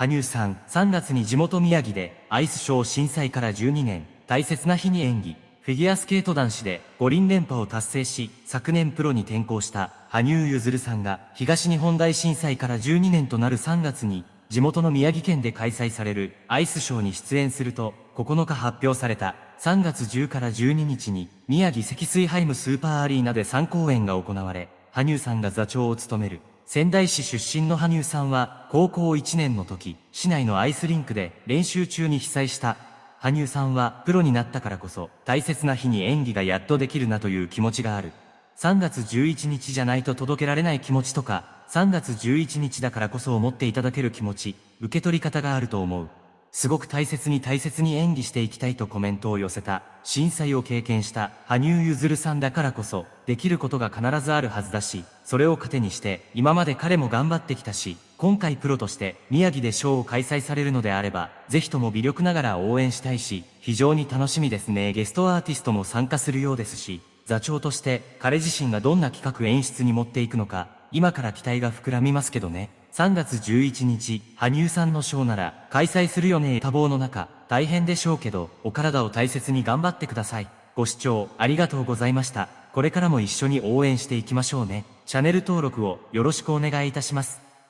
羽生さん、3月に地元宮城でアイスショー震災から12年、大切な日に演技。フィギュアスケート男子で五輪連覇を達成し、昨年プロに転向した羽生結弦さんが東日本大震災から12年となる3月に地元の宮城県で開催されるアイスショーに出演すると9日発表された3月10から12日に宮城積水ハイムスーパーアリーナで3公演が行われ、羽生さんが座長を務める仙台市出身の羽生さんは、高校1年の時、市内のアイスリンクで練習中に被災した。羽生さんは、プロになったからこそ、大切な日に演技がやっとできるなという気持ちがある。3月11日じゃないと届けられない気持ちとか、3月11日だからこそ思っていただける気持ち、受け取り方があると思う。すごく大切に大切に演技していきたいとコメントを寄せた、震災を経験した羽生結弦さんだからこそ、できることが必ずあるはずだし、それを糧にして、今まで彼も頑張ってきたし、今回プロとして宮城でショーを開催されるのであれば、ぜひとも微力ながら応援したいし、非常に楽しみですね。ゲストアーティストも参加するようですし、座長として彼自身がどんな企画演出に持っていくのか、今から期待が膨らみますけどね。3月11日、羽生さんのショーなら開催するよね多忙の中、大変でしょうけど、お体を大切に頑張ってください。ご視聴ありがとうございました。これからも一緒に応援していきましょうね。チャンネル登録をよろしくお願いいたします。